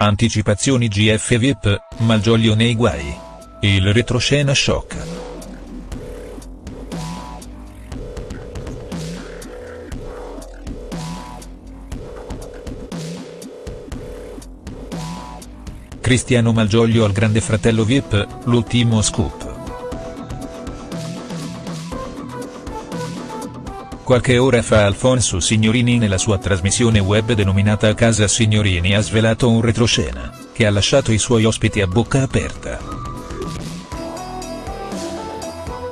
Anticipazioni GF VIP, Malgioglio nei guai. Il retroscena sciocca. Cristiano Malgioglio al grande fratello VIP, l'ultimo scoop. Qualche ora fa Alfonso Signorini nella sua trasmissione web denominata Casa Signorini ha svelato un retroscena, che ha lasciato i suoi ospiti a bocca aperta.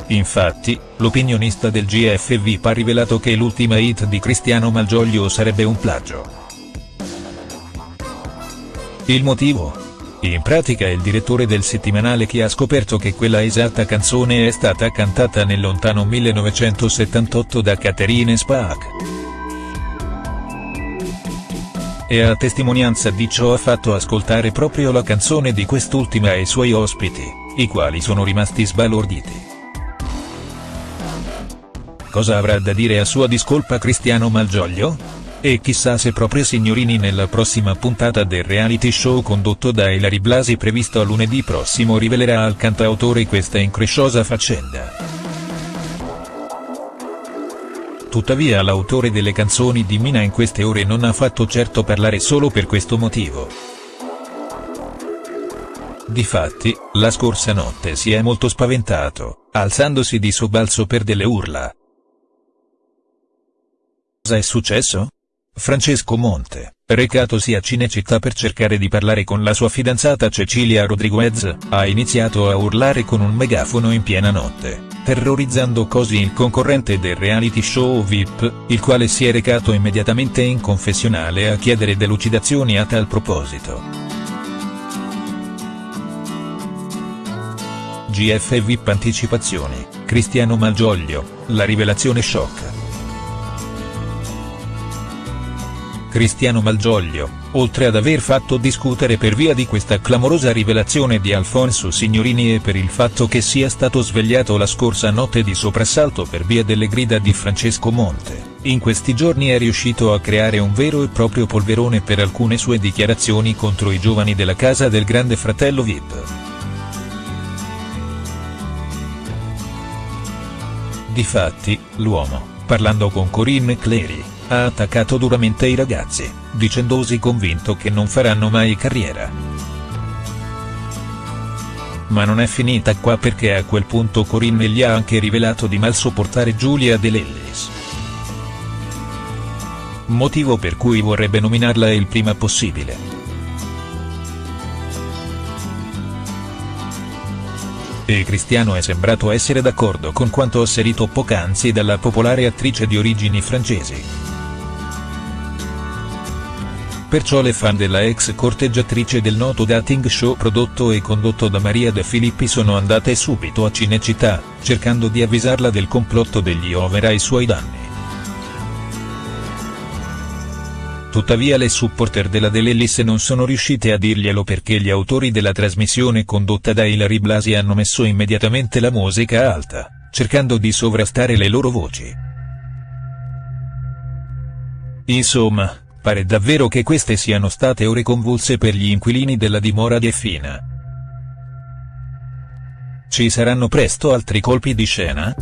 Infatti, l'opinionista del GF VIP ha rivelato che l'ultima hit di Cristiano Malgioglio sarebbe un plagio. Il motivo? In pratica è il direttore del settimanale che ha scoperto che quella esatta canzone è stata cantata nel lontano 1978 da Catherine Spaak. E a testimonianza di ciò ha fatto ascoltare proprio la canzone di quest'ultima ai suoi ospiti, i quali sono rimasti sbalorditi. Cosa avrà da dire a sua discolpa Cristiano Malgioglio? E chissà se proprio signorini nella prossima puntata del reality show condotto da Ilari Blasi previsto a lunedì prossimo rivelerà al cantautore questa incresciosa faccenda. Tuttavia l'autore delle canzoni di Mina in queste ore non ha fatto certo parlare solo per questo motivo. Difatti, la scorsa notte si è molto spaventato, alzandosi di sobbalzo per delle urla. Cosa è successo? Francesco Monte, recatosi a Cinecittà per cercare di parlare con la sua fidanzata Cecilia Rodriguez, ha iniziato a urlare con un megafono in piena notte, terrorizzando così il concorrente del reality show VIP, il quale si è recato immediatamente in confessionale a chiedere delucidazioni a tal proposito. GF VIP Anticipazioni, Cristiano Malgioglio, la rivelazione shock. Cristiano Malgioglio, oltre ad aver fatto discutere per via di questa clamorosa rivelazione di Alfonso Signorini e per il fatto che sia stato svegliato la scorsa notte di soprassalto per via delle grida di Francesco Monte, in questi giorni è riuscito a creare un vero e proprio polverone per alcune sue dichiarazioni contro i giovani della casa del grande fratello Vip. Difatti, l'uomo, parlando con Corinne Clery, ha attaccato duramente i ragazzi, dicendosi convinto che non faranno mai carriera. Ma non è finita qua perché a quel punto Corinne gli ha anche rivelato di mal sopportare Giulia De Lellis. Motivo per cui vorrebbe nominarla il prima possibile. E Cristiano è sembrato essere d'accordo con quanto asserito poc'anzi dalla popolare attrice di origini francesi. Perciò le fan della ex corteggiatrice del noto dating show prodotto e condotto da Maria De Filippi sono andate subito a Cinecittà, cercando di avvisarla del complotto degli over ai suoi danni. Tuttavia le supporter della Delellis non sono riuscite a dirglielo perché gli autori della trasmissione condotta da Ilari Blasi hanno messo immediatamente la musica alta, cercando di sovrastare le loro voci. Insomma, Pare davvero che queste siano state ore convulse per gli inquilini della dimora di Effina. Ci saranno presto altri colpi di scena?.